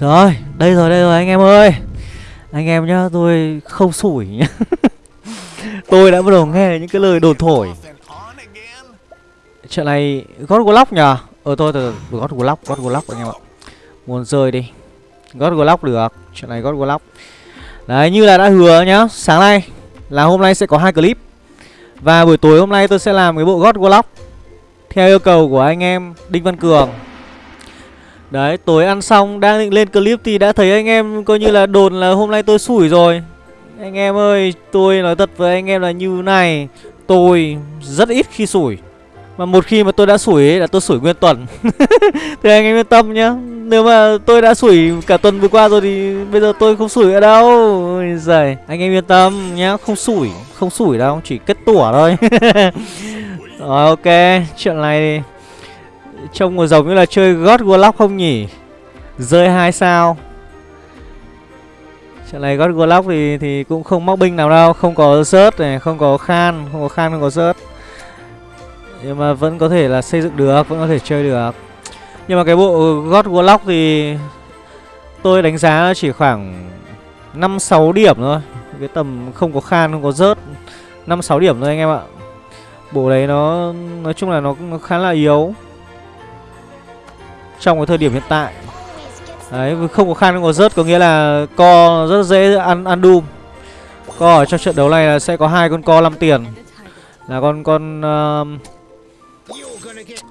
Rồi, đây rồi, đây rồi anh em ơi. Anh em nhá, tôi không sủi nhá. Tôi đã bắt đầu nghe những cái lời đồn thổi. Chuyện này God Glock nhờ. Ờ thôi, từ, từ, God Glock, God Glock anh em ạ. Muốn rơi đi. God Glock được. Chuyện này God Glock Đấy, như là đã hứa nhá Sáng nay là hôm nay sẽ có hai clip. Và buổi tối hôm nay tôi sẽ làm cái bộ God Glock Theo yêu cầu của anh em Đinh Văn Cường. Đấy, tối ăn xong đang định lên clip thì đã thấy anh em coi như là đồn là hôm nay tôi sủi rồi. Anh em ơi, tôi nói thật với anh em là như này Tôi rất ít khi sủi. Mà một khi mà tôi đã sủi ấy là tôi sủi nguyên tuần. Thì anh em yên tâm nhá. Nếu mà tôi đã sủi cả tuần vừa qua rồi thì bây giờ tôi không sủi ở đâu. Ôi giời, anh em yên tâm nhá, không sủi, không sủi đâu, chỉ kết tủa thôi. Rồi ok, chuyện này thì Trông có giống như là chơi God Warlock không nhỉ? Rơi hai sao. Trận này God Warlock thì thì cũng không móc binh nào đâu Không có rớt này, không có khan Không có khan, không có rớt Nhưng mà vẫn có thể là xây dựng được Vẫn có thể chơi được. Nhưng mà cái bộ God Warlock thì Tôi đánh giá chỉ khoảng 5-6 điểm thôi. Cái tầm không có khan, không có rớt 5-6 điểm thôi anh em ạ. Bộ đấy nó Nói chung là nó, nó khá là yếu trong cái thời điểm hiện tại. Đấy không có khan không có rớt có nghĩa là co rất dễ ăn ăn doom co ở trong trận đấu này là sẽ có hai con co 5 tiền. Là con con uh,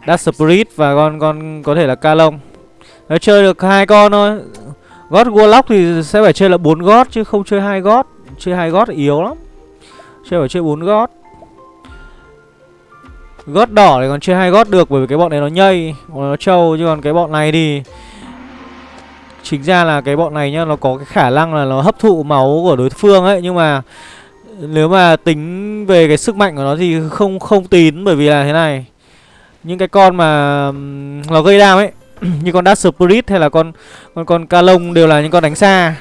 Dark Spirit và con con có thể là ca lông nó chơi được hai con thôi. Gót warlock thì sẽ phải chơi là bốn gót chứ không chơi hai gót chơi hai gót yếu lắm. Chơi phải chơi bốn gót gót đỏ thì còn chơi hai gót được bởi vì cái bọn này nó nhây nó trâu, chứ còn cái bọn này thì chính ra là cái bọn này nhá, nó có cái khả năng là nó hấp thụ máu của đối phương ấy, nhưng mà nếu mà tính về cái sức mạnh của nó thì không không tín bởi vì là thế này. Những cái con mà nó gây đam ấy, như con Dark Spirit hay là con con con Calong đều là những con đánh xa.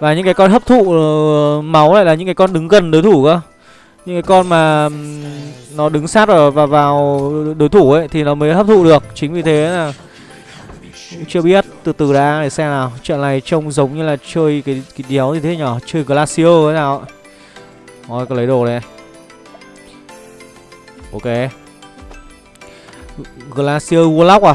Và những cái con hấp thụ ờ, máu lại là những cái con đứng gần đối thủ cơ những cái con mà nó đứng sát ở và vào đối thủ ấy, thì nó mới hấp thụ được. Chính vì thế là chưa biết từ từ đã để xem nào. Trận này trông giống như là chơi cái cái đéo gì thế nhở? Chơi glacio thế nào? Thôi có lấy đồ này. Ok. Glacio warlock à?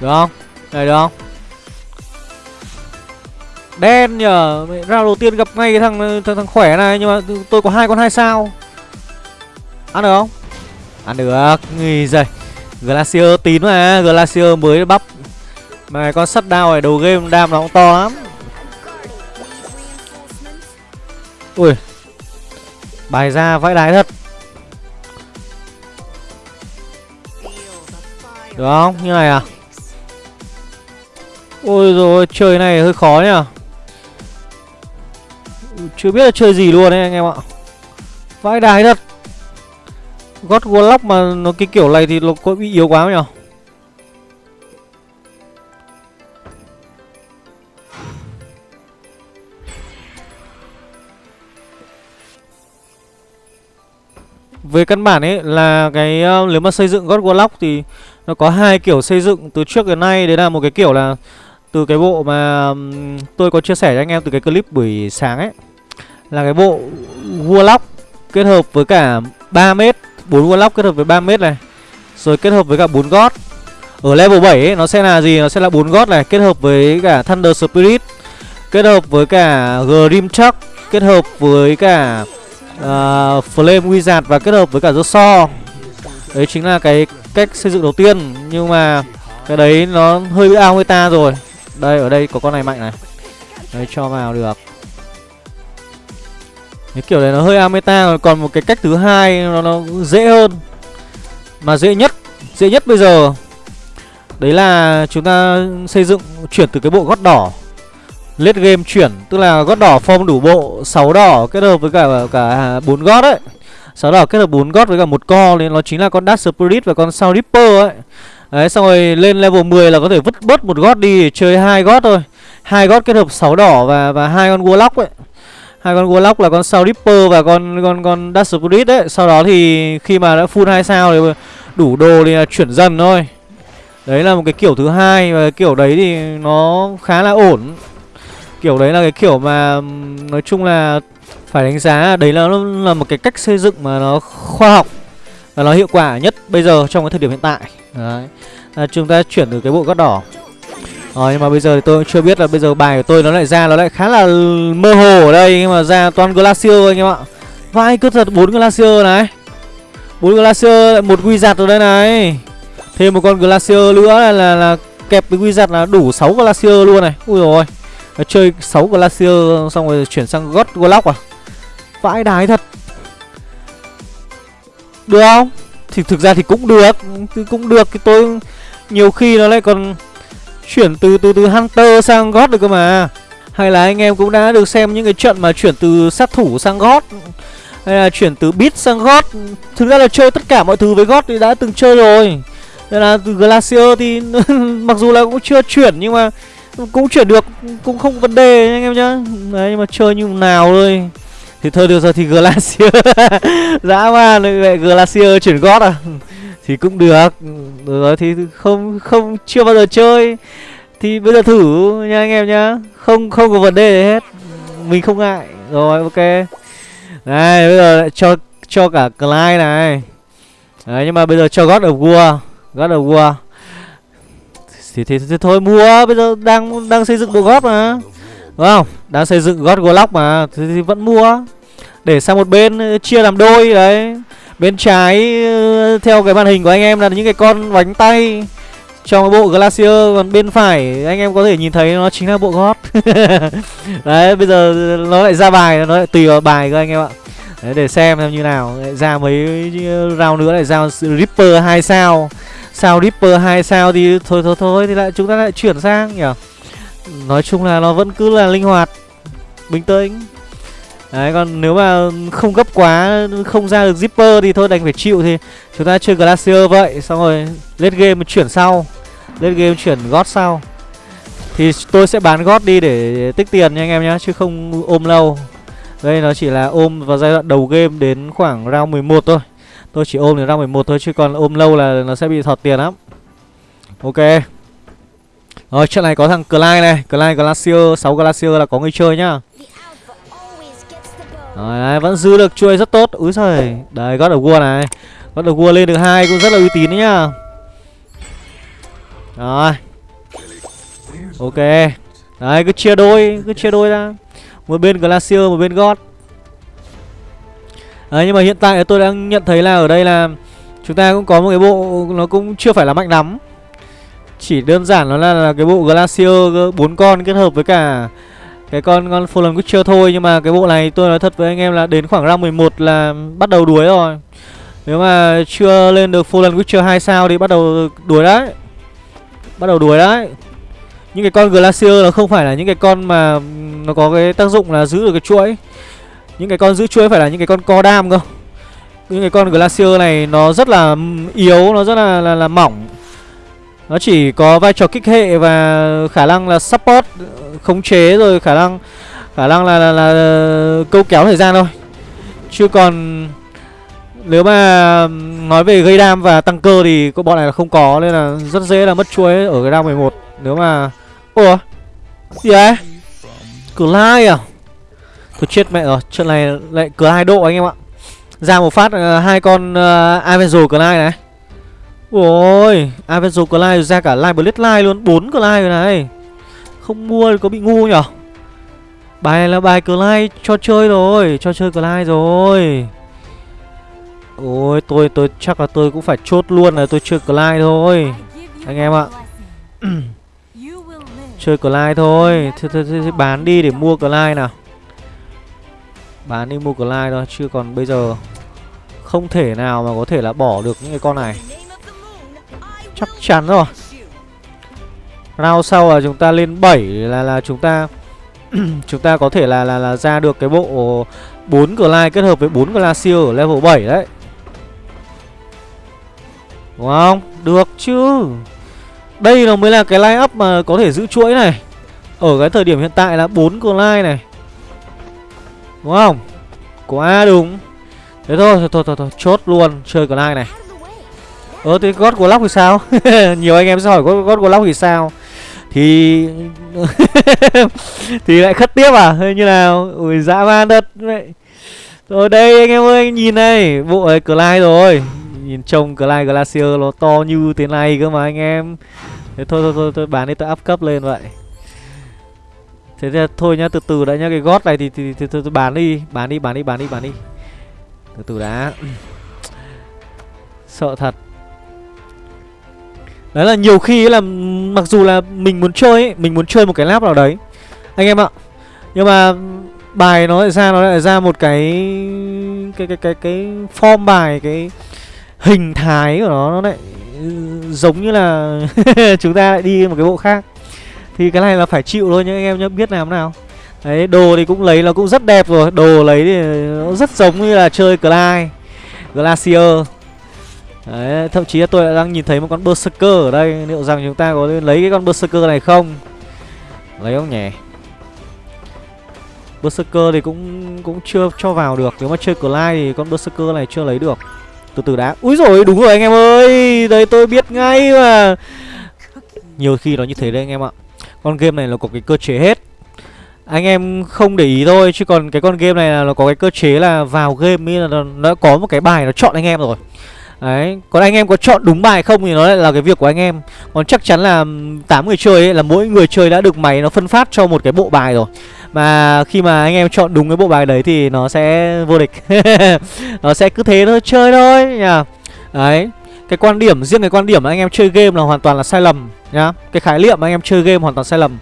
Được không? Này được không? Đen nhờ. Ra đầu tiên gặp ngay cái thằng, thằng thằng khỏe này Nhưng mà tôi có hai con hai sao. Ăn được không? Ăn được. Nghỉ giời Glacier tín mà Glacier mới bắp. Mà con sắt đao này đầu game đam nó cũng to lắm. Ui. Bài ra vãi đái thật. Được không? Như này à? Ôi rồi chơi này hơi khó nhá Chưa biết là chơi gì luôn đấy anh em ạ. Vãi đái thật. God Warlock mà nó cái kiểu này thì nó có bị yếu quá không nhỉ? Về căn bản ấy là cái uh, nếu mà xây dựng God Warlock thì nó có hai kiểu xây dựng từ trước đến nay. Đấy là một cái kiểu là từ cái bộ mà tôi có chia sẻ cho anh em từ cái clip buổi sáng ấy là cái bộ Warlock kết hợp với cả 3m 4 Warlock kết hợp với 3m này rồi kết hợp với cả 4 God. Ở level 7 ấy, nó sẽ là gì? Nó sẽ là 4 God này kết hợp với cả Thunder Spirit kết hợp với cả Grim Chuck kết hợp với cả uh, Flame Wizard và kết hợp với cả so đấy chính là cái cách xây dựng đầu tiên nhưng mà cái đấy nó hơi bị ao người ta rồi đây ở đây có con này mạnh này. Đấy cho vào được. Cái kiểu này nó hơi ameta rồi Còn một cái cách thứ hai nó, nó dễ hơn. Mà dễ nhất Dễ nhất bây giờ Đấy là chúng ta xây dựng Chuyển từ cái bộ gót đỏ. Lết game chuyển Tức là gót đỏ form đủ bộ 6 đỏ kết hợp với cả cả bốn gót ấy. 6 đỏ kết hợp bốn gót với cả một co Nên nó chính là con Dark Spirit và con Sound Ripper ấy. Đấy, xong rồi lên level 10 là có thể vứt bớt một gót đi để chơi hai gót thôi. Hai gót kết hợp 6 đỏ và và hai con warlock ấy. Hai con Warlock là con Soul Ripper và con con con Dash Spirit đấy sau đó thì khi mà đã full hai sao thì đủ đồ thì là chuyển dần thôi. Đấy là một cái kiểu thứ hai và cái kiểu đấy thì nó khá là ổn. Kiểu đấy là cái kiểu mà, nói chung là phải đánh giá đấy là nó là một cái cách xây dựng mà nó khoa học và nó hiệu quả nhất bây giờ trong cái thời điểm hiện tại đấy. À, chúng ta chuyển từ cái bộ gót đỏ. Rồi nhưng mà bây giờ thì tôi cũng chưa biết là bây giờ bài của tôi nó lại ra nó lại khá là mơ hồ ở đây nhưng mà ra toàn glacier anh em ạ. Vai cứ thật bốn glacier này. Bốn glacier một quy giặt ở đây này. Thêm một con glacier nữa là là, là kẹp với wizard là đủ 6 glacier luôn này. Ui rồi chơi 6 glacier xong rồi chuyển sang god Glock à. Vãi đái thật. Được không? Thì thực ra thì cũng được, thì cũng được, thì tôi nhiều khi nó lại còn chuyển từ từ từ hunter sang god được cơ mà. Hay là anh em cũng đã được xem những cái trận mà chuyển từ sát thủ sang god, hay là chuyển từ beat sang god. Thực ra là chơi tất cả mọi thứ với god thì đã từng chơi rồi. Nên là từ glacier thì mặc dù là cũng chưa chuyển nhưng mà cũng chuyển được, cũng không vấn đề anh em nhá. Đấy, nhưng mà chơi như nào thôi thì thôi được rồi thì glacier. Dã man vậy glacier chuyển gót à? Thì cũng được. Được rồi thì không không chưa bao giờ chơi. Thì bây giờ thử nha anh em nhá. Không không có vấn đề gì hết. Mình không ngại. Rồi ok. Này bây giờ lại cho cho cả Clyde này. Đấy nhưng mà bây giờ cho God of War. God of War. Thì, thì, thì, thì thôi mua. Bây giờ đang đang xây dựng bộ gót mà. Đúng không? Đang xây dựng God Glock mà thì, thì vẫn mua. Để sang một bên ờ, chia làm đôi đấy. Bên trái ờ, theo cái màn hình của anh em là những cái con bánh tay trong cái bộ Glacier còn bên phải anh em có thể nhìn thấy nó chính là bộ gót đấy bây giờ nó lại ra bài nó lại tùy vào bài các anh em ạ. Đấy, để xem xem như nào. Lại ra mấy ờ, round nữa lại ra Ripper hai sao. Sao Ripper hai sao thì thôi thôi thôi thì lại chúng ta lại chuyển sang nhỉ? Nói chung là nó vẫn cứ là linh hoạt bình tĩnh. Đấy, còn nếu mà không gấp quá, Không ra được zipper thì thôi, đành phải chịu Thì chúng ta chơi Glacier vậy. Xong rồi lên game chuyển sau. Lên game chuyển gót sau. Thì tôi sẽ bán gót đi để tích tiền nha anh em nhé Chứ không ôm lâu. Đây nó chỉ là ôm vào giai đoạn đầu game Đến khoảng round 11 thôi. Tôi chỉ ôm đến round 11 thôi, Chứ còn ôm lâu là nó sẽ bị thọt tiền lắm. Ok. Rồi trận này có thằng Clyde này. Clyde Glacier 6 Glacier là có người chơi nhá. Rồi đấy, vẫn giữ được chuôi rất tốt. Úi giời. Đấy God of War này. God of War lên được hai cũng rất là uy tín đấy nhá. Rồi. Ok. Đấy cứ chia đôi Cứ chia đôi ra. Một bên Glacier một bên God. Đấy nhưng mà hiện tại tôi đang nhận thấy là ở đây là Chúng ta cũng có một cái bộ Nó cũng chưa phải là mạnh lắm. Chỉ đơn giản nó là, là cái bộ Glacier bốn con kết hợp với cả cái con con Fallen Witcher thôi nhưng mà cái bộ này tôi nói thật với anh em là đến khoảng round 11 là bắt đầu đuối rồi. Nếu mà chưa lên được Fallen Witcher 2 sao thì bắt đầu đuối đấy. Bắt đầu đuối đấy. Những cái con Glacier nó không phải là những cái con mà nó có cái tác dụng là giữ được cái chuỗi. Những cái con giữ chuỗi phải là những cái con co đam cơ. Những cái con Glacier này nó rất là ừ, yếu, nó rất là là, là mỏng nó chỉ có vai trò kích hệ và khả năng là support khống chế rồi khả năng khả năng là, là, là câu kéo thời gian thôi. Chứ còn nếu mà nói về gây đam và tăng cơ thì các bọn này là không có nên là rất dễ là mất chuối ở cái round 11 nếu mà ủa gì đấy lai à? Tôi chết mẹ rồi trận này lại cửa hai độ anh em ạ. Ra một phát uh, hai con uh, Avenger lai này. Ôi, Avenger Clyde ra cả Live Blade Line luôn, 4 Clyde rồi này. Không mua thì có bị ngu nhở? Bài này là bài Clyde cho chơi rồi, cho chơi Clyde rồi. Ôi, tôi tôi chắc là tôi cũng phải chốt luôn là tôi chơi Clyde thôi. Anh em ạ. chơi Clyde thôi. Thế, thế, thế, thế bán đi để mua Clyde nào. Bán đi mua Clyde thôi, chứ còn bây giờ không thể nào mà có thể là bỏ được những cái con này. Chắc chắn rồi Round sau là chúng ta lên 7 là là chúng ta chúng ta có thể là là là ra được cái bộ 4 Glide kết hợp với 4 Glacier ở level 7 đấy. Đúng không? Được chứ. Đây nó mới là cái line up mà có thể giữ chuỗi này. Ở cái thời điểm hiện tại là 4 Glide này. Đúng không Quá đúng Thế thôi thôi thôi thôi, thôi. chốt luôn chơi Glide này Ờ thế God của Lóc thì sao? Nhiều anh em sẽ hỏi God, của Lóc thì sao? Thì Thì lại khất tiếp à? Hay như nào Ui dã man đất vậy Rồi đây anh em ơi nhìn này Bộ ấy Clyde rồi. Nhìn trông Clyde Glacier nó to như thế này cơ mà anh em. Thế thôi thôi thôi, thôi bán đi tôi up cấp lên vậy. Thế thì thôi nhá từ từ đã nhá Cái gót này thì, thì, thì, thì, thì bán đi Bán đi bán đi bán đi bán đi. Từ từ đã. Sợ thật. Đấy là nhiều khi là mặc dù là mình muốn chơi ấy, mình muốn chơi một cái lap nào đấy anh em ạ. Nhưng mà bài nó lại ra nó lại ra một cái cái cái cái cái form bài cái hình thái của nó nó lại ừ, giống như là chúng ta lại đi một cái bộ khác. Thì cái này là phải chịu thôi nhá anh em nhá, biết làm nào. Đấy, đồ thì cũng lấy nó cũng rất đẹp rồi, đồ lấy thì nó rất giống như là chơi Clyde Glacier Đấy, thậm chí là tôi đã đang nhìn thấy một con Berserker ở đây. Liệu rằng chúng ta có lấy cái con Berserker này không? Lấy không nhỉ? Berserker thì cũng cũng chưa cho vào được. Nếu mà chơi Clyde thì con Berserker này chưa lấy được. Từ từ đã. Úi rồi đúng rồi anh em ơi! Đây tôi biết ngay mà. Nhiều khi nó như thế đấy anh em ạ. Con game này nó có cái cơ chế hết. Anh em không để ý thôi chứ còn cái con game này là nó có cái cơ chế là vào game là nó, nó có một cái bài nó chọn anh em rồi. Đấy, còn anh em có chọn đúng bài không thì nó lại là cái việc của anh em. Còn chắc chắn là 8 người chơi ấy, là mỗi người chơi đã được máy nó phân phát cho một cái bộ bài rồi. Mà khi mà anh em chọn đúng cái bộ bài đấy thì nó sẽ vô địch. Nó sẽ cứ thế thôi, chơi thôi nhá Đấy, cái quan điểm, riêng cái quan điểm anh em chơi game là hoàn toàn là sai lầm nhá. Cái khái niệm anh em chơi game hoàn toàn sai lầm.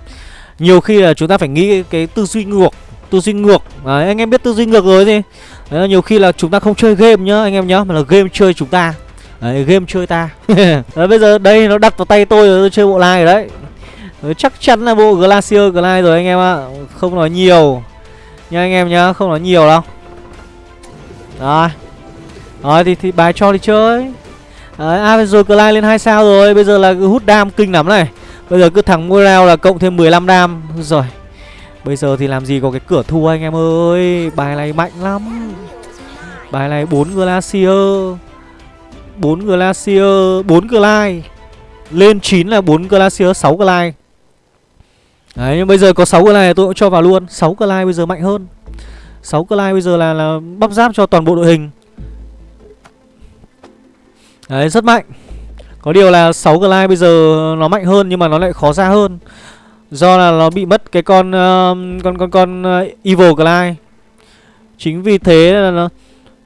Nhiều khi là chúng ta phải nghĩ cái tư duy ngược Tư duy ngược, đấy, anh em biết tư duy ngược rồi gì Đấy, nhiều khi là chúng ta không chơi game nhá anh em nhá Mà là game chơi chúng ta. Đấy, game chơi ta. Đấy, Bây giờ đây nó đặt vào tay tôi rồi tôi chơi bộ lai rồi đấy. Đấy, Chắc chắn là bộ Glacier Glide rồi anh em ạ. Không nói nhiều. Nha anh em nhá, không nói nhiều đâu. Rồi. Rồi thì, thì bài cho đi chơi. Đấy, à rồi Glide lên 2 sao rồi Bây giờ là hút đam kinh lắm này. Bây giờ cứ thằng rao là cộng thêm 15 đam. Rồi Bây giờ thì làm gì có cái cửa thua anh em ơi? Bài này mạnh lắm. Bài này 4 Glacier. 4 Glacier 4 Glide. Lên 9 là 4 Glacier 6 Glide. Đấy nhưng bây giờ có 6 Glide tôi cũng cho vào luôn. 6 Glide bây giờ mạnh hơn. 6 Glide bây giờ là, là bắp giáp cho toàn bộ đội hình. Đấy rất mạnh. Có điều là 6 Glide bây giờ nó mạnh hơn nhưng mà nó lại khó ra hơn. Do là nó bị mất cái con uh, con con con uh, Evil Glide. Chính vì thế là nó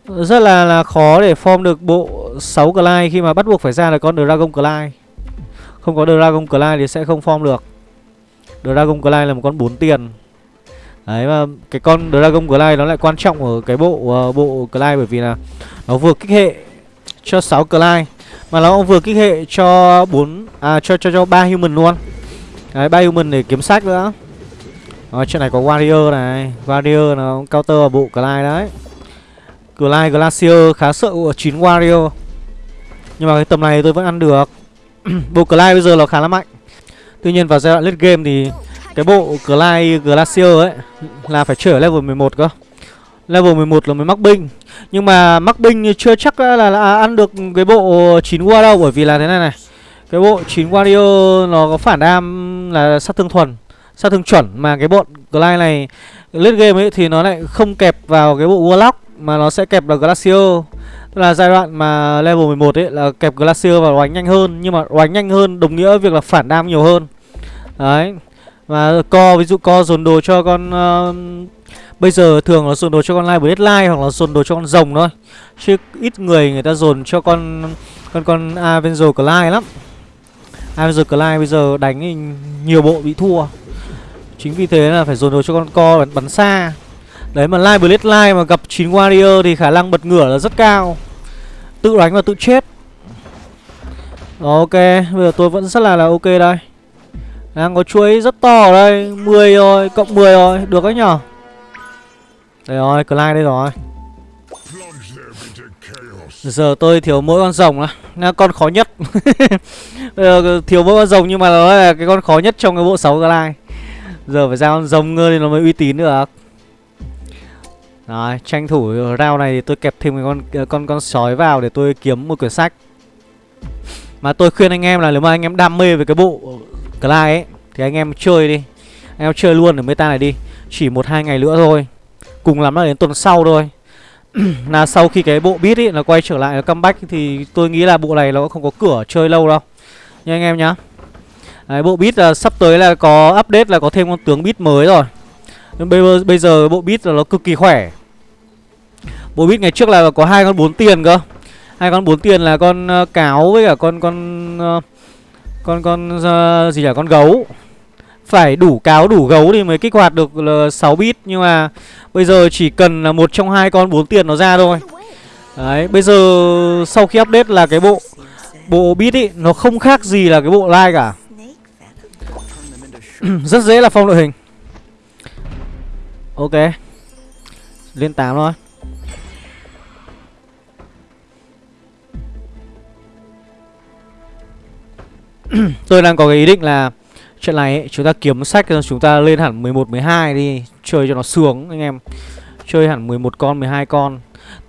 rất là là khó để form được bộ 6 Glide khi mà bắt buộc phải ra là con Dragon Glide. Không có Dragon Glide thì sẽ không form được. Dragon Glide là một con 4 tiền. Đấy mà cái con Dragon Glide nó lại quan trọng ở cái bộ uh, bộ Glide bởi vì là nó vừa kích hệ cho 6 Glide mà nó cũng vừa kích hệ cho 4 à cho cho cho 3 human luôn. Đấy, bay mình để kiếm sách nữa. Rồi, chuyện này có warrior này. Warrior nó counter vào bộ Clyde đấy. Clyde Glacier khá sợ của 9 warrior. Nhưng mà cái tầm này tôi vẫn ăn được. Bộ Clyde bây giờ nó khá là mạnh. Tuy nhiên vào giai đoạn late game thì Cái bộ Clyde Glacier ấy Là phải chơi ở level 11 cơ. Level 11 là mới mắc binh. Nhưng mà mắc binh chưa chắc là, là, là ăn được cái bộ 9 war đâu Bởi vì là thế này này cái bộ 9 Wario nó có phản đam là sát thương thuần Sát thương chuẩn Mà cái bọn Glide này Late game ấy thì nó lại không kẹp vào cái bộ Warlock Mà nó sẽ kẹp vào Glacier. Tức là giai đoạn mà level 11 ấy là kẹp Glacier vào đánh nhanh hơn Nhưng mà đánh nhanh hơn đồng nghĩa việc là phản đam nhiều hơn. Đấy Và co ví dụ co dồn đồ cho con uh, Bây giờ thường là dồn đồ cho con Live Deadline hoặc là dồn đồ cho con rồng thôi. Chứ ít người người ta dồn cho con con con Avenger Clyde lắm. Avenger Clive bây giờ đánh nhiều bộ bị thua. Chính vì thế là phải dồn đồ cho con co bắn, bắn xa. Đấy mà Live Blade Live mà gặp 9 Warrior thì khả năng bật ngửa là rất cao. Tự đánh và tự chết. Ok, bây giờ tôi vẫn rất là là ok đây. Đang có chuối rất to ở đây. 10 rồi, cộng 10 rồi, được đấy nhở? Đây rồi, Clive đây rồi. Giờ tôi thiếu mỗi con rồng đó là con khó nhất Bây thiếu mỗi con rồng nhưng mà nó là cái con khó nhất trong cái bộ 6 Glide Giờ phải ra con rồng ngơ thì nó mới uy tín được Đấy, tranh thủ round này thì tôi kẹp thêm cái con con con sói vào để tôi kiếm một quyển sách. Mà tôi khuyên anh em là nếu mà anh em đam mê về cái bộ Clyde ấy thì anh em chơi đi. Anh em chơi luôn ở meta này đi. Chỉ một hai ngày nữa thôi. Cùng lắm là đến tuần sau thôi. là sau khi cái bộ beat ấy nó quay trở lại nó comeback thì tôi nghĩ là bộ này nó cũng không có cửa chơi lâu đâu. Nha anh em nhá. Đấy, bộ beat là sắp tới là có update là có thêm con tướng beat mới rồi. Nhưng bây giờ, bây giờ bộ beat là nó cực kỳ khỏe. Bộ beat ngày trước là có hai con bốn tiền cơ. Hai con bốn tiền là con uh, cáo với cả con con uh, con con uh, gì là con gấu. Phải đủ cáo đủ gấu thì mới kích hoạt được 6 bit nhưng mà bây giờ chỉ cần là một trong hai con bốn tiền nó ra thôi. Đấy, bây giờ sau khi update là cái bộ bộ bit ý nó không khác gì là cái bộ like cả. Rất dễ là phong đội hình. Ok Lên 8 thôi Tôi đang có cái ý định là trận này ấy, chúng ta kiếm sách Chúng ta lên hẳn 11, 12 đi Chơi cho nó sướng anh em. Chơi hẳn 11 con, 12 con.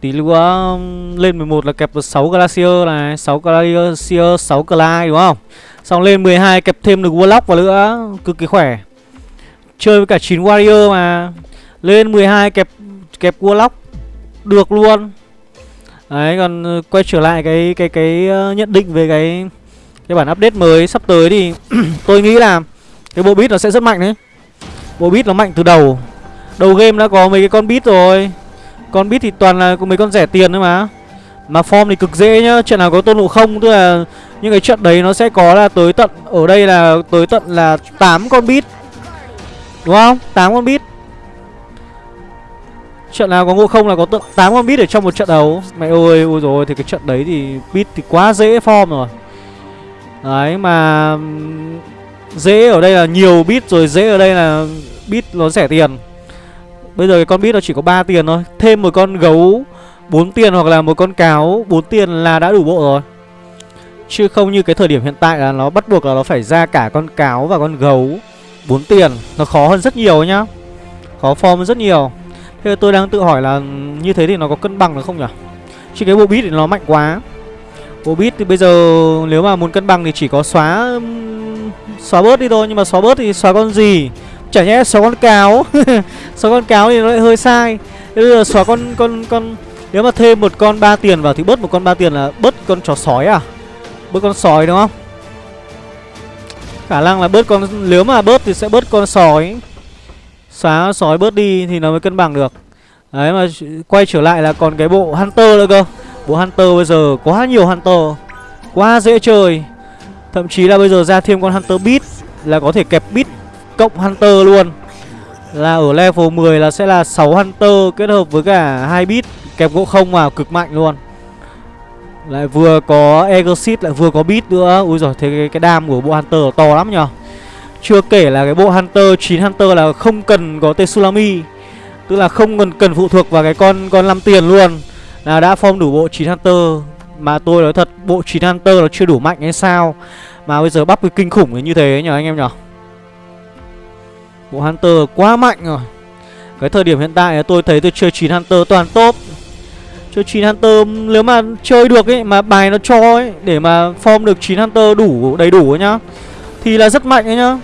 Tí nữa um, lên 11 là kẹp được 6 Glacier này 6 Glacier, 6 Clyde đúng không? Xong lên 12 kẹp thêm được Warlock vào nữa Cực kỳ khỏe. Chơi với cả 9 Warrior mà. Lên 12 kẹp kẹp Warlock được luôn. Đấy còn uh, quay trở lại cái cái cái uh, nhận định về cái cái bản update mới sắp tới thì tôi nghĩ là cái bộ bit nó sẽ rất mạnh đấy. Bộ bit nó mạnh từ đầu. Đầu game đã có mấy cái con bit rồi. Con bit thì toàn là mấy con rẻ tiền thôi mà. Mà form thì cực dễ nhá, trận nào có tôn ngộ không tức là những cái trận đấy nó sẽ có là tới tận ở đây là tới tận là 8 con bit Đúng không? 8 con bit, Trận nào có ngộ không là có tận 8 con bit ở trong một trận đấu Mẹ ơi, ôi rồi thì cái trận đấy thì bit thì quá dễ form rồi Đấy, mà Dễ ở đây là nhiều bit rồi, Dễ ở đây là bit nó rẻ tiền. Bây giờ cái con bit nó chỉ có 3 tiền thôi, Thêm một con gấu 4 tiền hoặc là một con cáo 4 tiền là đã đủ bộ rồi. Chứ không như cái thời điểm hiện tại là nó bắt buộc là nó phải ra cả con cáo và con gấu 4 tiền. Nó khó hơn rất nhiều nhá. Khó form rất nhiều. Thế tôi đang tự hỏi là như thế thì nó có cân bằng được không nhỉ? Chứ cái bộ bit thì nó mạnh quá. Bộ thì bây giờ nếu mà muốn cân bằng thì chỉ có xóa Xóa bớt đi thôi. Nhưng mà xóa bớt thì xóa con gì? Chả nhẽ xóa con cáo. Xóa con cáo thì nó lại hơi sai. Thế bây giờ xóa con con con, Nếu mà thêm một con ba tiền vào thì bớt một con ba tiền là bớt con chó sói à? Bớt con sói đúng không? Khả năng là bớt con, Nếu mà bớt thì sẽ bớt con sói. Xóa sói bớt đi thì nó mới cân bằng được. Đấy, mà quay trở lại là còn cái bộ Hunter nữa cơ. Bộ Hunter bây giờ quá nhiều Hunter Quá dễ chơi. Thậm chí là bây giờ ra thêm con Hunter Beat Là có thể kẹp Beat cộng Hunter luôn. Là ở level 10 là sẽ là 6 Hunter kết hợp với cả hai Beat Kẹp gỗ không vào cực mạnh luôn. Lại vừa có Exit lại vừa có Beat nữa. Ui giời thế cái, cái đam của bộ Hunter to lắm nhờ. Chưa kể là cái bộ Hunter 9 Hunter là không cần có Tsunami Tức là không cần cần phụ thuộc vào cái con con 5 tiền luôn. Là đã form đủ bộ 9 Hunter. Mà tôi nói thật, bộ 9 Hunter nó chưa đủ mạnh hay sao? Mà bây giờ bắp cái kinh khủng như thế nhờ anh em nhở Bộ Hunter quá mạnh rồi. Cái thời điểm hiện tại tôi thấy tôi chơi 9 Hunter toàn top. Chơi 9 Hunter, nếu mà chơi được ấy, Mà bài nó cho ấy, Để mà form được 9 Hunter đủ, đầy đủ ấy nhá, Thì là rất mạnh ấy nhá.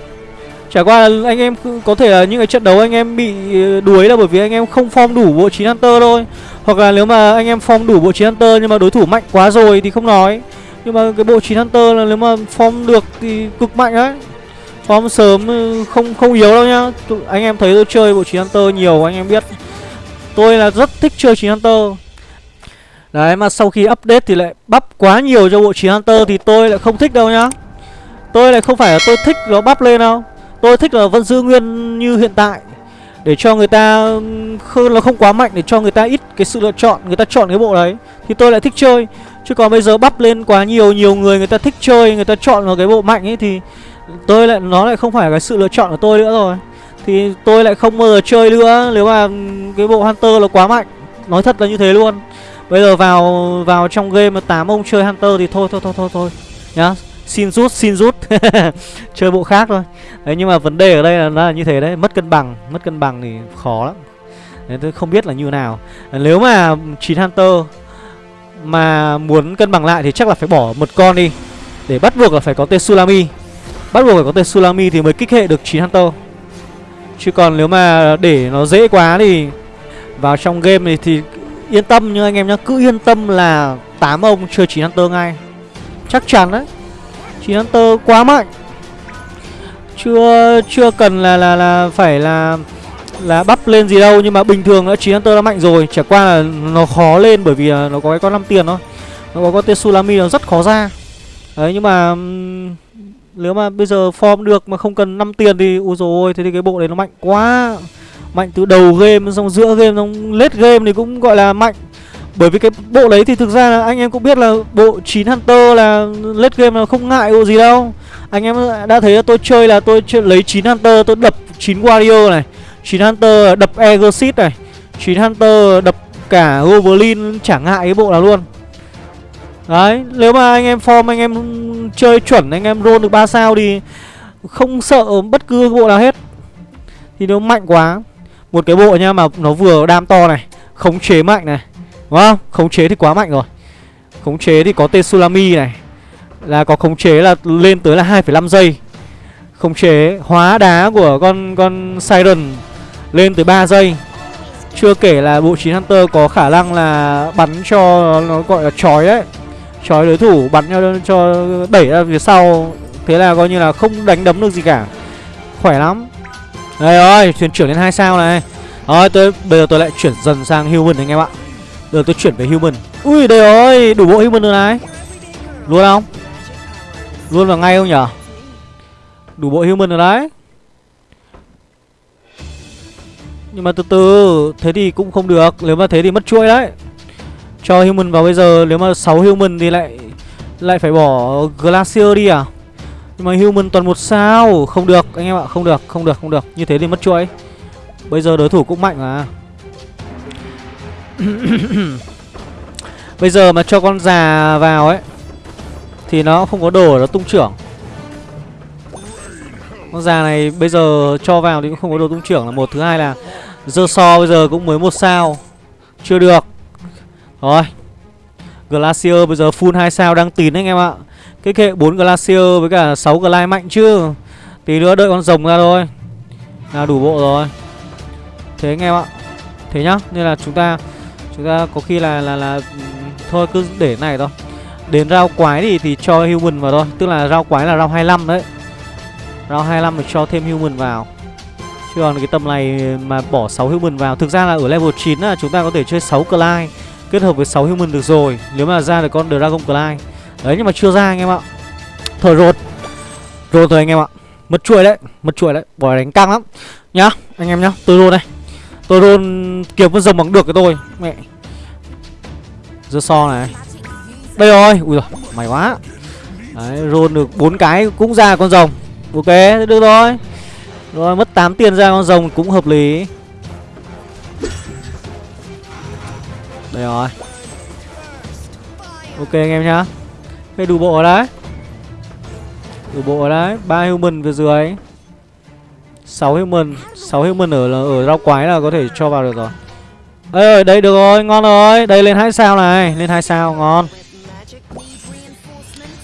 Chả qua là anh em có thể là những cái trận đấu anh em bị ờ, đuối là bởi vì anh em không form đủ bộ 9 Hunter thôi. Hoặc là nếu mà anh em form đủ bộ 9 Hunter nhưng mà đối thủ mạnh quá rồi thì không nói. Nhưng mà cái bộ 9 Hunter là nếu mà form được thì cực mạnh đấy. Form sớm ừ, không không yếu đâu nhá. Anh em thấy tôi chơi bộ 9 Hunter nhiều, anh em biết. Tôi là rất thích chơi 9 Hunter. Đấy, mà sau khi update thì lại bắp quá nhiều cho bộ 9 Hunter thì tôi lại không thích đâu nhá. Tôi lại không phải là tôi thích nó bắp lên đâu. Tôi thích là vẫn giữ nguyên như hiện tại Để cho người ta không, nó không quá mạnh Để cho người ta ít cái sự lựa chọn Người ta chọn cái bộ đấy Thì tôi lại thích chơi. Chứ còn bây giờ bắp lên quá nhiều Nhiều người người ta thích chơi Người ta chọn vào cái bộ mạnh ấy Thì tôi lại nó lại không phải cái sự lựa chọn của tôi nữa rồi. Thì tôi lại không bao giờ chơi nữa Nếu mà cái bộ Hunter nó quá mạnh. Nói thật là như thế luôn. Bây giờ vào vào trong game mà 8 ông chơi Hunter thì thôi thôi thôi thôi thôi Nhá xin rút xin rút. Chơi bộ khác thôi. Đấy, nhưng mà vấn đề ở đây là nó là như thế đấy. Mất cân bằng, mất cân bằng thì khó lắm. Nên tôi không biết là như nào. Nếu mà chín Hunter Mà muốn cân bằng lại thì chắc là phải bỏ một con đi. Để bắt buộc là phải có Tsunami Bắt buộc phải có Tsunami thì mới kích hệ được chín Hunter. Chứ còn nếu mà để nó dễ quá thì Vào trong game này thì yên tâm nhưng anh em nhá. Cứ yên tâm là tám ông chơi chín Hunter ngay. Chắc chắn đấy. 9 Hunter quá mạnh. Chưa chưa cần là là là phải là là bắp lên gì đâu, nhưng mà bình thường đã 9 Hunter đã mạnh rồi. Chả qua là nó khó lên bởi vì nó có cái con năm tiền thôi. Nó có con Tsunami nó rất khó ra. Đấy, nhưng mà nếu mà bây giờ form được mà không cần 5 tiền thì ui rồi thế thì cái bộ đấy nó mạnh quá. Mạnh từ đầu game xong giữa game xong late game thì cũng gọi là mạnh bởi vì cái bộ đấy thì thực ra là anh em cũng biết là bộ 9 Hunter là late game là không ngại bộ gì đâu anh em đã thấy là tôi chơi là tôi chơi, lấy 9 Hunter tôi đập 9 Warrior này 9 Hunter đập Exit này 9 Hunter đập cả Goblin chẳng ngại cái bộ nào luôn Đấy, nếu mà anh em form anh em chơi chuẩn anh em roll được 3 sao thì không sợ bất cứ bộ nào hết. Thì nó mạnh quá. Một cái bộ nha mà nó vừa đam to này, khống chế mạnh này. Đúng không? Khống chế thì quá mạnh rồi. Khống chế thì có tên này. Là có khống chế là lên tới là 2,5 giây. Khống chế hóa đá của con con Siren lên tới 3 giây. Chưa kể là bộ 9 Hunter có khả năng là bắn cho nó gọi là chói đấy Chói đối thủ bắn cho, cho đẩy ra phía sau Thế là coi như là không đánh đấm được gì cả Khỏe lắm Đây rồi, thuyền trưởng lên hai sao này Rồi, tôi bây giờ tôi lại chuyển dần sang human anh em ạ được tôi chuyển về human. Ui, đây rồi, đủ bộ human rồi này. Luôn không? Luôn vào ngay không nhở? Đủ bộ human rồi đấy. Nhưng mà từ từ Thế thì cũng không được Nếu mà thế thì mất chuỗi đấy. Cho human vào bây giờ Nếu mà 6 human thì lại Lại phải bỏ Glacier đi à? Nhưng mà human toàn một sao Không được anh em ạ Không được Không được Không được. Như thế thì mất chuỗi. Bây giờ đối thủ cũng mạnh mà. Bây giờ mà cho con già vào ấy, Thì nó không có đồ nó tung trưởng. Con già này bây giờ cho vào thì cũng không có đồ tung trưởng là một. Thứ hai là Dơ so bây giờ cũng mới một sao. Chưa được. Rồi. Glacier bây giờ full 2 sao đang tín anh em ạ. Cái kệ 4 Glacier với cả 6 Glide mạnh chứ. Tí nữa đợi con rồng ra thôi. Là đủ bộ rồi. Thế anh em ạ. Thế nhá. Nên là chúng ta Chúng ta có khi là là là, Thôi cứ để này thôi. Đến rau quái thì thì cho human vào thôi. Tức là rau quái là rau 25 đấy. Rau 25 thì cho thêm human vào. Chứ còn cái tầm này mà bỏ 6 human vào, Thực ra là ở level 9 là chúng ta có thể chơi 6 Glide Kết hợp với 6 human được rồi, Nếu mà ra được con Dragon Clyde Đấy, nhưng mà chưa ra anh em ạ. Thôi rột Rột rồi anh em ạ. Mất chuỗi đấy, Mất chuỗi đấy. Bỏ đánh căng lắm. Nhá, Anh em nhá, Tôi rôn đây. Tôi luôn kiếm con rồng bằng được cái tôi, Mẹ. Dơ so này. Đây rồi. Ui rồi Mày quá. Đấy rôn được bốn cái cũng ra con rồng. Ok được rồi. Rồi, mất 8 tiền ra con rồng cũng hợp lý. Đây rồi. Ok, anh em nhá. Cái đủ bộ ở đấy. Đủ bộ ở đấy. Ba human về dưới. 6 human 6 human ở ở rau quái là có thể cho vào được rồi. Ê ơi đây, được rồi, ngon rồi. Đây, lên hai sao này, Lên hai sao, ngon.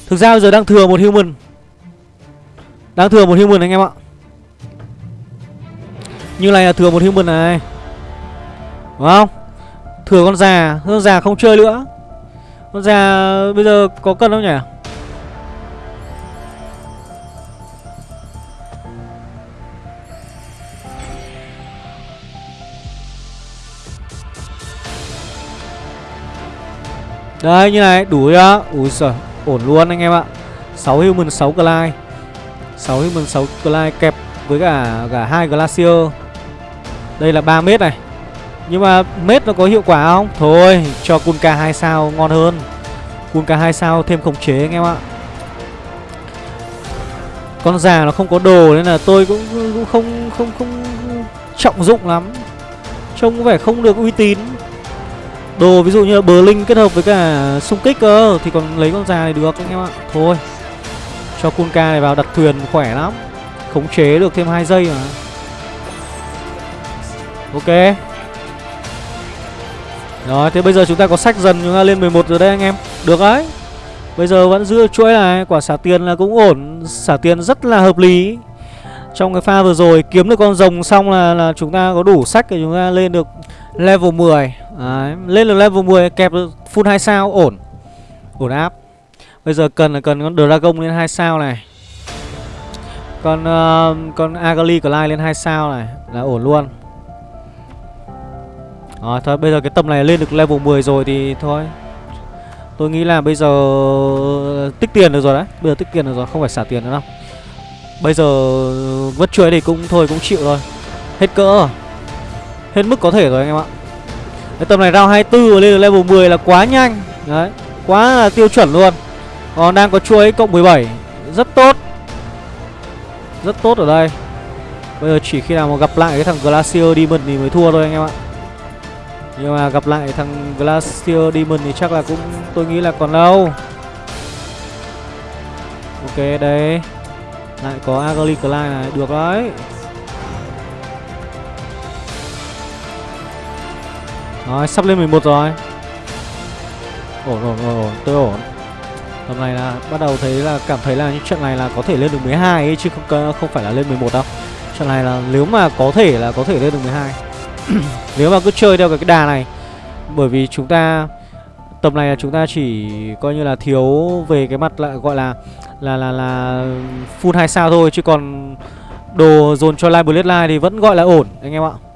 Thực ra bây giờ đang thừa một human Đang thừa một human anh em ạ. Như này là thừa một human này. Đúng không? Thừa con già Con già không chơi nữa. Con già bây giờ có cân không nhỉ? Đấy như này đủ chưa Ui giời ổn luôn anh em ạ 6 human 6 glide 6 human 6 glide kẹp với cả cả hai glacier Đây là 3 mét này nhưng mà mét nó có hiệu quả không? Thôi, cho Kunka 2 sao ngon hơn. Kunka 2 sao thêm khống chế anh em ạ. Con già nó không có đồ nên là tôi cũng, cũng không không không trọng dụng lắm. Trông có vẻ không được uy tín. Đồ ví dụ như là bờ linh kết hợp với cả xung kích cơ thì còn lấy con già này được anh em ạ. Thôi. Cho Kunka này vào đặt thuyền khỏe lắm. Khống chế được thêm 2 giây mà. Ok Rồi thế bây giờ chúng ta có sách dần chúng ta lên 11 rồi đây anh em Được đấy Bây giờ vẫn giữ chuỗi này Quả xả tiền là cũng ổn Xả tiền rất là hợp lý Trong cái pha vừa rồi kiếm được con rồng xong là, là chúng ta có đủ sách để chúng ta lên được level 10 đấy. Lên được level 10 kẹp được full 2 sao ổn. Ổn áp. Bây giờ cần là cần con Dragon lên 2 sao này. Con uh, con Agali Clyde lên 2 sao này Là ổn luôn. Rồi thôi bây giờ cái tầm này lên được level 10 rồi thì thôi. Tôi nghĩ là bây giờ tích tiền được rồi đấy. Bây giờ tích tiền được rồi không phải xả tiền nữa đâu. Bây giờ vất chuối thì cũng thôi cũng chịu rồi Hết cỡ rồi. Hết mức có thể rồi anh em ạ. Cái tầm này round 24 lên được level 10 là quá nhanh. Đấy Quá là tiêu chuẩn luôn. Còn đang có chuối cộng 17 Rất tốt. Rất tốt ở đây. Bây giờ chỉ khi nào mà gặp lại cái thằng Glacier Demon thì mới thua thôi anh em ạ. Nhưng mà gặp lại thằng Glacier Demon thì chắc là cũng tôi nghĩ là còn lâu. Ok đấy, Lại có Agli Clyde này. Được đấy. Rồi, sắp lên 11 rồi Ổn ổn ổn ổn, tôi ổn Tầm này là, bắt đầu thấy là, cảm thấy là những trận này là có thể lên được 12 ấy, chứ không không phải là lên 11 đâu. Trận này là, nếu mà có thể là có thể lên được 12. nếu mà cứ chơi theo cái đà này, bởi vì chúng ta, tầm này là chúng ta chỉ coi như là thiếu về cái mặt lại gọi là là là là full 2 sao thôi, chứ còn đồ dồn cho Live Bloodline thì vẫn gọi là ổn, anh em ạ.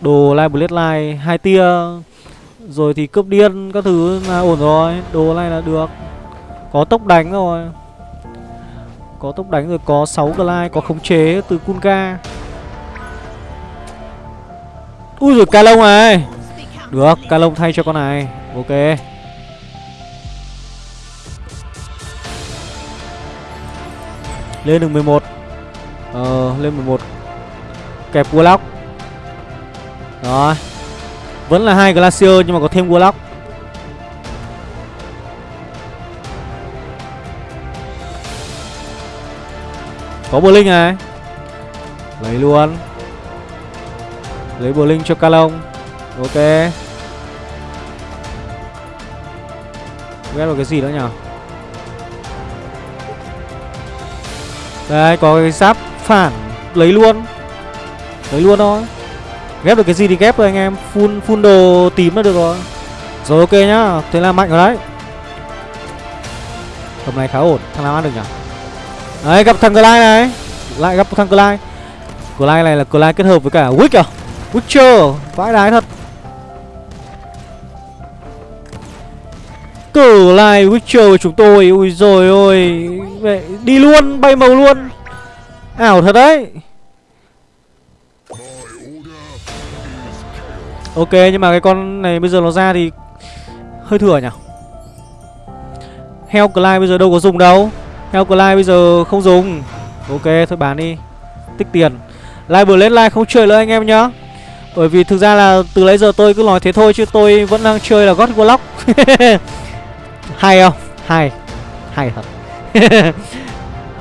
Đồ Live blade line, hai tia. Rồi thì cướp điên các thứ là ổn rồi. Đồ này là được. Có tốc đánh rồi. Có tốc đánh rồi, có 6 glide, Có khống chế từ Kunka. Ui rồi ca lông này. Được ca lông thay cho con này. Ok. Lên được 11 Ờ lên 11 Kẹp Warlock. Rồi. Vẫn là hai Glacier nhưng mà có thêm Warlock. Có Blink linh này. Lấy luôn. Lấy Blink linh cho Calong Ok. Ghét vào cái gì nữa nhỉ? Đây, có cái giáp phản. Lấy luôn. Lấy luôn thôi. Ghép được cái gì thì ghép rồi anh em. Full, full đồ tím là được rồi. Rồi ok nhá. Thế là mạnh rồi đấy. Tầm này khá ổn. Thằng nào ăn được nhỉ? Đấy gặp thằng Clyde này. Lại gặp thằng Clyde. Clyde này là Clyde kết hợp với cả Wick à? Witcher. Vãi đái thật. Clyde Witcher của chúng tôi. Ui rồi ôi. Đi luôn bay màu luôn. Ảo thật đấy. Ok, nhưng mà cái con này bây giờ nó ra thì hơi thừa nhỉ? Heo Clyde bây giờ đâu có dùng đâu. Heo Clyde bây giờ không dùng. Ok, thôi bán đi. Tích tiền. Live Blade không chơi nữa anh em nhá. Bởi vì thực ra là từ lấy giờ tôi cứ nói thế thôi Chứ tôi vẫn đang chơi là God Warlock Hay không? Hay. Hay thật.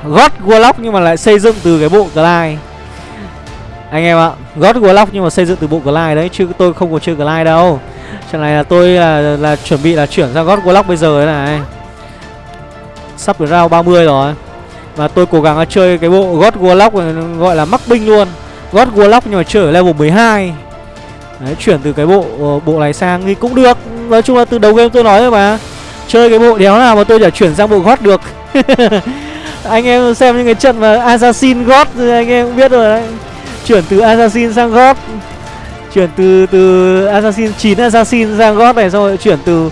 God Warlock nhưng mà lại xây dựng từ cái bộ Clyde anh em ạ God Warlock nhưng mà xây dựng từ bộ Glide đấy Chứ tôi không có chơi Glide đâu. Trận này là tôi là, là chuẩn bị là chuyển sang God Warlock bây giờ đấy này. Sắp đến round 30 rồi. Và tôi cố gắng là chơi cái bộ God Warlock gọi là mắc binh luôn. God Warlock nhưng mà chơi ở level 12 Đấy, chuyển từ cái bộ ờ, bộ này sang thì cũng được. Nói chung là từ đầu game tôi nói rồi mà. Chơi cái bộ đéo nào mà tôi chả chuyển sang bộ gót được. Anh em xem những cái trận mà Assassin gót anh em cũng biết rồi đấy chuyển từ assassin sang god. Chuyển từ từ assassin 9 assassin sang god này, xong rồi chuyển từ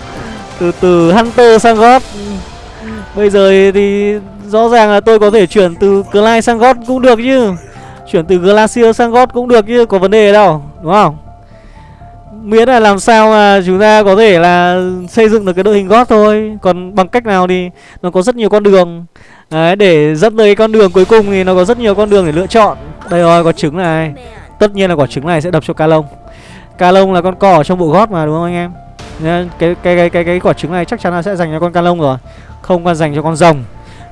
từ từ hunter sang god. Bây giờ thì rõ ràng là tôi có thể chuyển từ Clyde sang god cũng được chứ. Chuyển từ glacier sang god cũng được chứ, có vấn đề đâu, đúng không? Miễn là làm sao mà chúng ta có thể là xây dựng được cái đội hình gót thôi. Còn bằng cách nào thì nó có rất nhiều con đường đấy để dẫn tới con đường cuối cùng thì nó có rất nhiều con đường để lựa chọn. Đây rồi có trứng này. Tất nhiên là quả trứng này sẽ đập cho ca lông. Ca lông là con cò trong bộ gót mà đúng không anh em? Nên cái cái cái cái cái quả trứng này chắc chắn là sẽ dành cho con ca lông rồi không còn dành cho con rồng.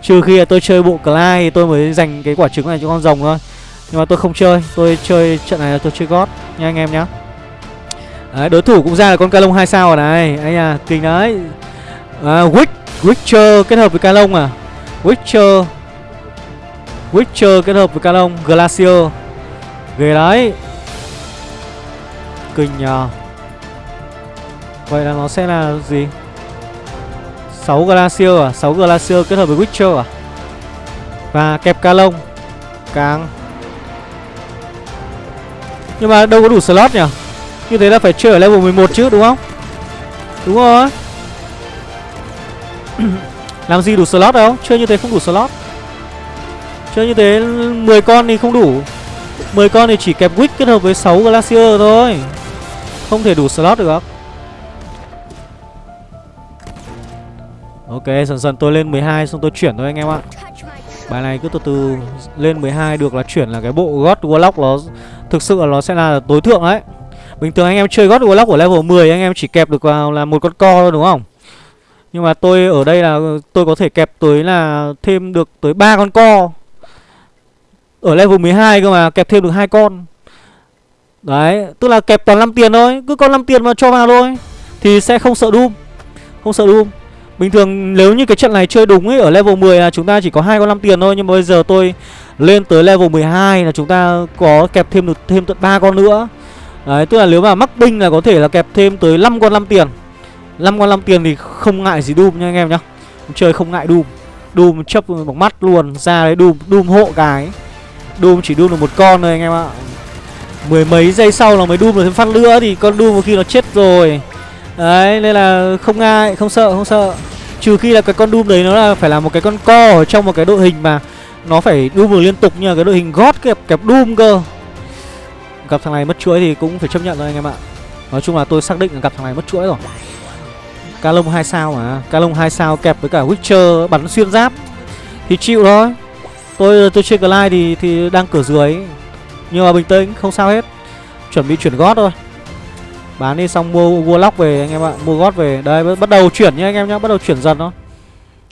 Trừ khi là tôi chơi bộ Clyde thì tôi mới dành cái quả trứng này cho con rồng thôi. Nhưng mà tôi không chơi tôi chơi trận này là tôi chơi gót nha anh em nhá. Đấy, đối thủ cũng ra là con ca lông hai sao rồi này. Anh à kinh đấy. À, Wick Witcher kết hợp với ca lông à? Witcher. Witcher kết hợp với Canon Glacier. Ghê đấy. Kinh nhờ. Vậy là nó sẽ là gì? 6 Glacier à? 6 Glacier kết hợp với Witcher à? Và kẹp Canon. Càng. Nhưng mà đâu có đủ slot nhỉ như thế là phải chơi ở level 11 chứ, đúng không? Đúng rồi. Làm gì đủ slot đâu, Chơi như thế không đủ slot. Chơi như thế 10 con thì không đủ. 10 con thì chỉ kẹp Wick kết hợp với 6 Glacier thôi. Không thể đủ slot được. Ok, dần dần tôi lên 12 xong tôi chuyển thôi anh em ạ. Bài này cứ từ từ lên 12 được là chuyển là cái bộ God Warlock nó Thực sự là nó sẽ là tối thượng đấy Bình thường anh em chơi God Warlock ở level 10 anh em chỉ kẹp được vào là một con co thôi, đúng không? Nhưng mà tôi ở đây là tôi có thể kẹp tới là thêm được tới ba con co. Ở level 12 cơ mà kẹp thêm được hai con. Đấy, tức là kẹp toàn 5 tiền thôi, cứ con 5 tiền mà cho vào thôi thì sẽ không sợ Doom. Không sợ Doom. Bình thường nếu như cái trận này chơi đúng ấy ở level 10 là chúng ta chỉ có hai con 5 tiền thôi nhưng mà bây giờ tôi lên tới level 12 là chúng ta có kẹp thêm được thêm tận ba con nữa. Đấy, tức là nếu mà mắc binh là có thể là kẹp thêm tới 5 con 5 tiền 5 con 5 tiền thì không ngại gì Doom nha anh em nhá. Chơi không ngại Doom. Doom chấp bằng mắt luôn Ra đấy Doom, Doom hộ cái Doom chỉ Doom được một con thôi anh em ạ. Mười mấy giây sau là mới Doom được thêm phát nữa Thì con Doom một khi nó chết rồi. Đấy nên là không ngại, không sợ, không sợ. Trừ khi là cái con Doom đấy nó là phải là một cái con co ở trong một cái đội hình mà Nó phải Doom được liên tục như là cái đội hình gót kẹp kẹp Doom cơ. Gặp thằng này mất chuỗi thì cũng phải chấp nhận thôi anh em ạ. Nói chung là tôi xác định là gặp thằng này mất chuỗi rồi. Calong 2 sao mà Calong 2 sao kẹp với cả Witcher, bắn xuyên giáp. Thì chịu thôi. Tôi tôi chơi Glide thì thì đang cửa dưới. Nhưng mà bình tĩnh, không sao hết. Chuẩn bị chuyển gót thôi. Bán đi xong mua Warlock về anh em ạ. Mua gót về. Đây, bắt đầu chuyển nha anh em nhá. Bắt đầu chuyển dần thôi.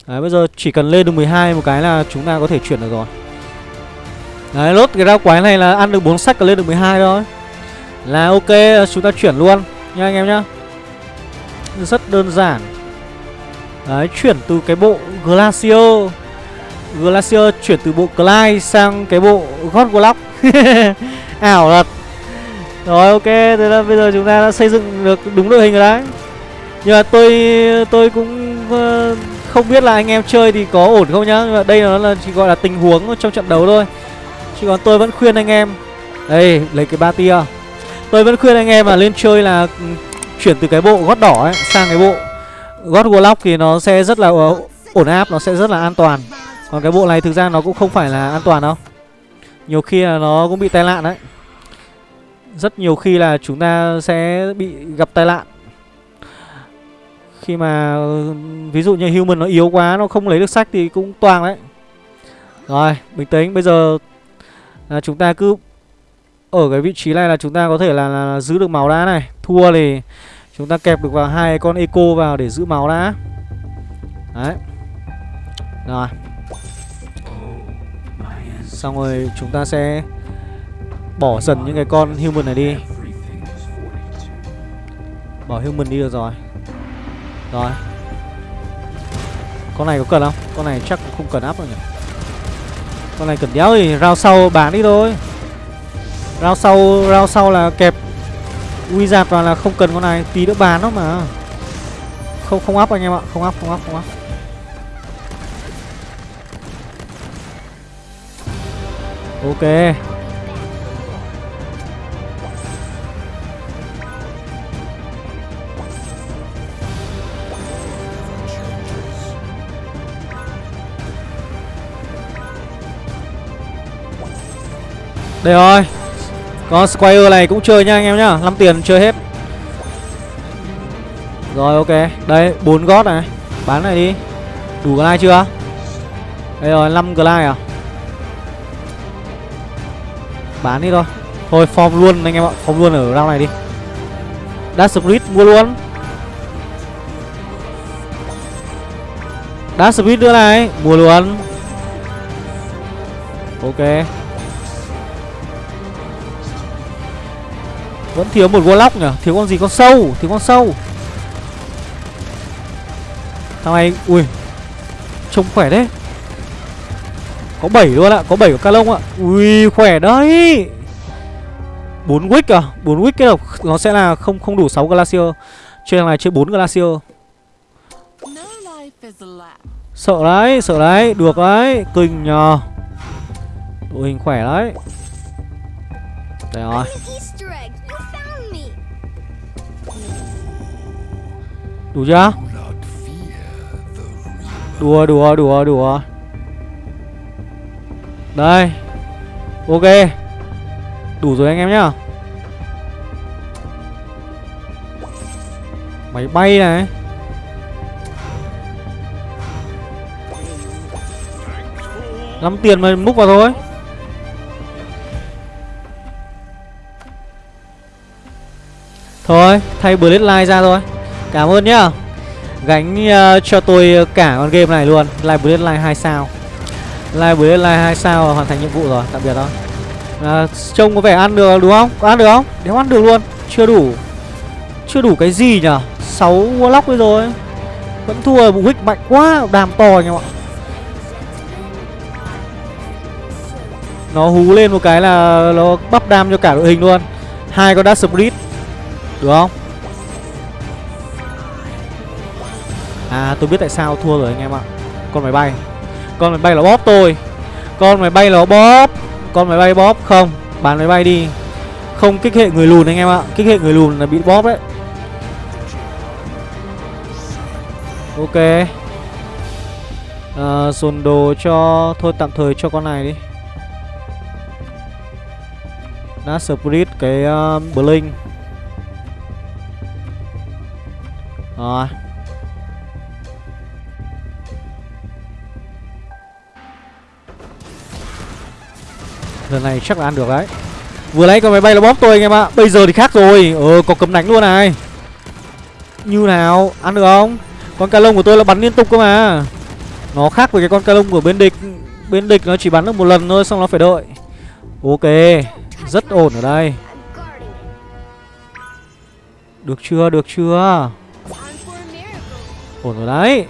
Đấy, bây giờ chỉ cần lên được 12 một cái là chúng ta có thể chuyển được rồi. Đấy, lốt cái rau quái này là ăn được 4 sách là lên được 12 thôi. Là ok, chúng ta chuyển luôn. Nha anh em nhá. Rất đơn giản. Đấy chuyển từ cái bộ Glacier. Glacier chuyển từ bộ Clyde sang cái bộ God block, Ảo thật. Rồi ok thế là bây giờ chúng ta đã xây dựng được đúng đội hình rồi đấy. Nhưng mà tôi tôi cũng ờ, không biết là anh em chơi thì có ổn không nhá. Nhưng mà đây nó là chỉ gọi là tình huống trong trận đấu thôi. Chứ còn tôi vẫn khuyên anh em. Đây lấy cái ba tia. Tôi vẫn khuyên anh em là lên chơi là ừ, Chuyển từ cái bộ gót đỏ ấy Sang cái bộ gót warlock thì nó sẽ rất là ổn áp Nó sẽ rất là an toàn. Còn cái bộ này thực ra nó cũng không phải là an toàn đâu. Nhiều khi là nó cũng bị tai nạn đấy. Rất nhiều khi là chúng ta sẽ bị gặp tai nạn. Khi mà ví dụ như human nó yếu quá Nó không lấy được sách thì cũng toang đấy. Rồi bình tĩnh Bây giờ là chúng ta cứ ở cái vị trí này là chúng ta có thể là, là, là giữ được máu đá này. Thua thì chúng ta kẹp được vào hai con eco vào để giữ máu đã. Đấy. Rồi. Xong rồi chúng ta sẽ bỏ dần những cái con human này đi. Bỏ human đi được rồi. Rồi. Con này có cần không? Con này chắc cũng không cần áp đâu nhỉ? Con này cần đéo thì rao sau bán đi thôi. Rao sau rao sau là kẹp Wizard vào là không cần con này, Tí nữa bán nó mà. Không không áp anh em ạ, Không áp không áp không áp Ok. Đây rồi. Con Squire này cũng chơi nha anh em nhá 5 tiền chơi hết. Rồi, ok. Đây 4 gót này. Bán này đi. Đủ glide chưa? Đây rồi 5 glide à? Bán đi thôi. Thôi, form luôn anh em ạ. Form luôn ở round này đi. Dash Spirit mua luôn. Dash Spirit nữa này. Mua luôn. Ok. Vẫn thiếu một Warlock nhỉ? Thiếu con gì? Con sâu. Thiếu con sâu. Thằng này, Ui, Trông khỏe đấy. Có 7 luôn ạ. Có 7 của Calong ạ. Ui, khỏe đấy. 4 wick à? 4 wick kết hợp, Nó sẽ là không không đủ 6 Glacier Chơi thằng này chơi 4 Glacier Sợ đấy Sợ đấy. Được đấy. Kinh nhờ. Đội hình khỏe đấy. Đây rồi. Đủ chưa? Đùa đùa đùa đùa. Đây. Ok. Đủ rồi anh em nhá. Máy bay này. Lắm tiền mà múc vào thôi. Thôi, Thay Blade Line ra thôi. Cảm ơn nhá. Gánh uh, cho tôi cả con game này luôn. Live Blade live 2 sao. Live Blade live 2 sao hoàn thành nhiệm vụ rồi Tạm biệt thôi à, ờ, Trông có vẻ ăn được đúng không? Có ăn được không? Nếu ăn được luôn. Chưa đủ. Chưa đủ cái gì nhở? 6 Warlock bây rồi Vẫn thua bụng hích mạnh quá Đàm to anh em ạ. Nó hú lên một cái là Nó bắp đam cho cả đội hình luôn. Hai con dash Spirit. Được không? À tôi biết tại sao thua rồi anh em ạ. Con máy bay. Con máy bay là bóp tôi. Con máy bay là bóp. Con máy bay bóp không? Bán máy bay đi. Không kích hệ người lùn anh em ạ. Kích hệ người lùn là bị bóp đấy. Ok. À, Dồn đồ cho Thôi tạm thời cho con này đi. Đã split cái uh, Blink. Rồi. Lần này chắc là ăn được đấy. Vừa lấy con máy bay nó bóp tôi anh em ạ. Bây giờ thì khác rồi. Ờ có cấm đánh luôn này. Như nào? Ăn được không? Con ca lông của tôi là bắn liên tục cơ mà. Nó khác với cái con ca lông của bên địch. Bên địch nó chỉ bắn được một lần thôi, Xong nó phải đợi. Ok. Rất ổn ở đây. Được chưa? Được chưa? Ổn rồi đấy.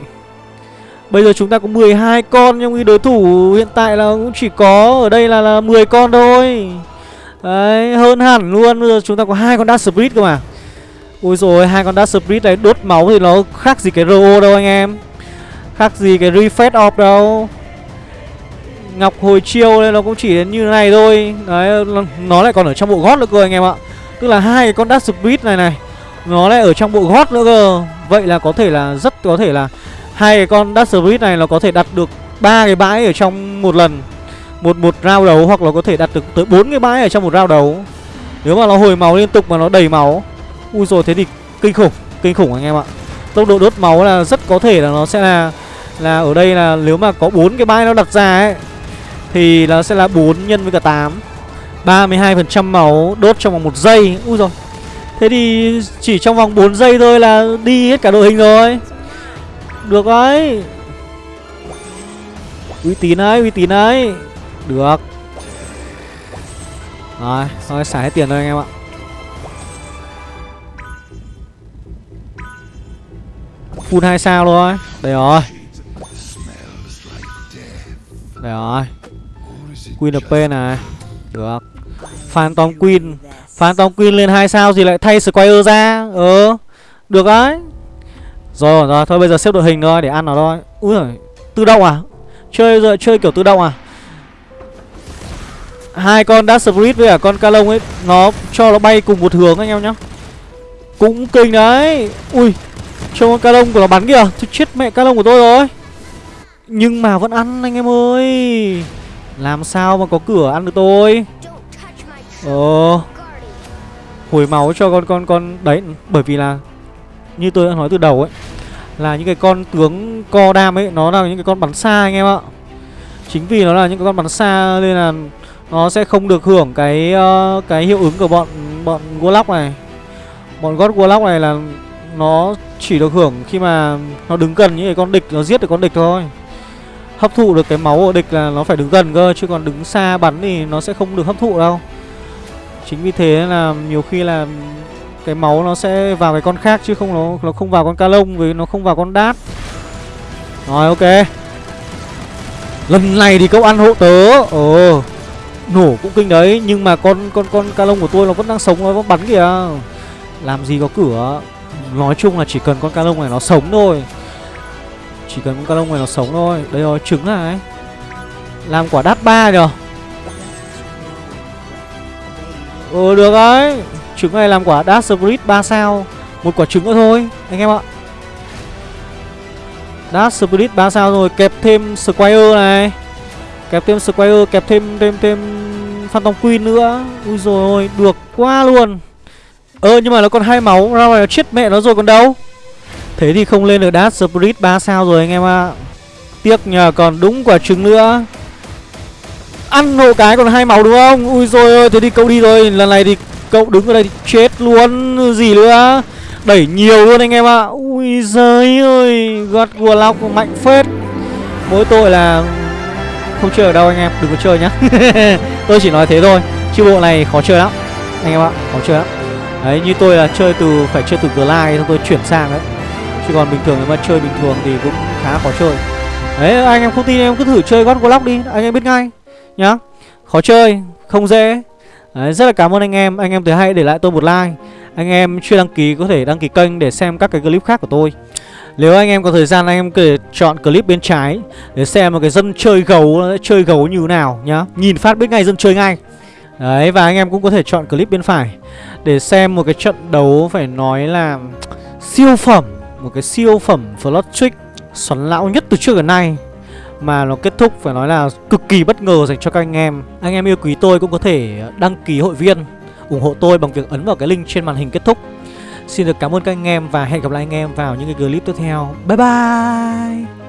Bây giờ chúng ta có 12 con nhưng khi đối thủ hiện tại là cũng chỉ có ở đây là, là 10 con thôi. Đấy, hơn hẳn luôn. Bây giờ chúng ta có hai con Dark Spirit cơ mà. Ôi rồi hai con Dark Spirit này đốt máu thì nó khác gì cái RO đâu anh em. Khác gì cái Refresh Off đâu. Ngọc hồi chiêu nên nó cũng chỉ đến như này thôi. Đấy, nó lại còn ở trong bộ gót nữa cơ anh em ạ. Tức là hai cái con Dark Spirit này này nó lại ở trong bộ gót nữa cơ. Vậy là có thể là rất có thể là hai cái con Dark Spirit này nó có thể đặt được ba cái bãi ở trong một lần. Một một round đấu hoặc là có thể đặt được tới bốn cái bãi ở trong một round đấu nếu mà nó hồi máu liên tục mà nó đầy máu. Ui rồi thế thì kinh khủng kinh khủng anh em ạ. Tốc độ đốt máu là rất có thể là nó sẽ là là ở đây là nếu mà có bốn cái bãi nó đặt ra ấy, thì nó sẽ là 4 nhân với cả 8 32% máu đốt trong vòng một giây. Ui rồi Thế thì chỉ trong vòng 4 giây thôi là đi hết cả đội hình rồi được đấy. Uy tín đấy, uy tín đấy Được. Rồi, thôi xả hết tiền thôi anh em ạ. Full 2 sao thôi. Đây rồi. Đây rồi. Queen of này. Được. Phantom Queen. Phantom Queen lên 2 sao gì lại thay Squire ra? Ừ. Được đấy rồi rồi, thôi bây giờ xếp đội hình thôi, để ăn nó thôi. Úi giời, Tự động à? Chơi rồi chơi kiểu tự động à? Hai con Dark Spirit với cả con Calong ấy, Nó cho nó bay cùng một hướng anh em nhá. Cũng kinh đấy. Ui Cho con Calong của nó bắn kìa. Thôi chết mẹ Calong của tôi rồi. Nhưng mà vẫn ăn anh em ơi. Làm sao mà có cửa ăn được tôi? Ờ. Hồi máu cho con con con, Đấy, bởi vì là như tôi đã nói từ đầu ấy là những cái con tướng co đam ấy nó là những cái con bắn xa anh em ạ. Chính vì nó là những cái con bắn xa nên là nó sẽ không được hưởng cái uh, cái hiệu ứng của bọn bọn warlock này. Bọn god warlock này là nó chỉ được hưởng khi mà nó đứng gần những cái con địch nó giết được con địch thôi. Hấp thụ được cái máu của địch là nó phải đứng gần cơ chứ còn đứng xa bắn thì nó sẽ không được hấp thụ đâu. Chính vì thế là nhiều khi là cái máu nó sẽ vào cái con khác chứ không nó nó không vào con ca lông vì nó không vào con đát. Rồi ok. Lần này thì cậu ăn hộ tớ. ồ Nổ cũng kinh đấy nhưng mà con con con ca lông của tôi nó vẫn đang sống nó vẫn bắn kìa. Làm gì có cửa. Nói chung là chỉ cần con ca lông này nó sống thôi. Chỉ cần con ca lông này nó sống thôi. Đây rồi, trứng này. Làm quả đát ba rồi. Ừ được đấy Trứng này làm quả Dark Spirit 3 sao. Một quả trứng nữa thôi, Anh em ạ. Dark Spirit 3 sao rồi, Kẹp thêm Squire này. Kẹp thêm Squire, Kẹp thêm thêm thêm Phantom Queen nữa. Ui rồi ôi, Được quá luôn. Ơ, nhưng mà nó còn hai máu, Ra ngoài nó chết mẹ nó rồi còn đâu. Thế thì không lên được Dark Spirit 3 sao rồi, anh em ạ. Tiếc nhờ còn đúng quả trứng nữa. Ăn hộ cái còn hai máu đúng không? Ui rồi ơi thế thì câu đi rồi. Lần này thì cậu đứng ở đây thì chết luôn, Gì nữa? Đẩy nhiều luôn anh em ạ. Ui giời ơi, God Warlock mạnh phết. Mỗi tội là Không chơi ở đâu anh em, Đừng có chơi nhá. Tôi chỉ nói thế thôi, Chứ bộ này khó chơi lắm. Anh em ạ, Khó chơi lắm. Đấy, như tôi là chơi từ, Phải chơi từ Glide Xong tôi chuyển sang đấy. Chứ còn bình thường nếu mà chơi bình thường thì cũng khá khó chơi. Đấy, anh em không tin em cứ thử chơi God Warlock đi, Anh em biết ngay, nhá. Khó chơi, không dễ. Đấy, rất là cảm ơn anh em. Anh em thấy hay để lại tôi một like. Anh em chưa đăng ký có thể đăng ký kênh để xem các cái clip khác của tôi. Nếu anh em có thời gian anh em có thể chọn clip bên trái để xem một cái dân chơi gấu chơi gấu như nào nhá. Nhìn phát biết ngay dân chơi ngay. Đấy và anh em cũng có thể chọn clip bên phải để xem một cái trận đấu phải nói là siêu phẩm một cái siêu phẩm Flood Trick xoắn lão nhất từ trước đến nay mà nó kết thúc, phải nói là cực kỳ bất ngờ dành cho các anh em. Anh em yêu quý tôi cũng có thể đăng ký hội viên, ủng hộ tôi bằng việc ấn vào cái link trên màn hình kết thúc. Xin được cảm ơn các anh em và hẹn gặp lại anh em vào những cái clip tiếp theo. Bye bye!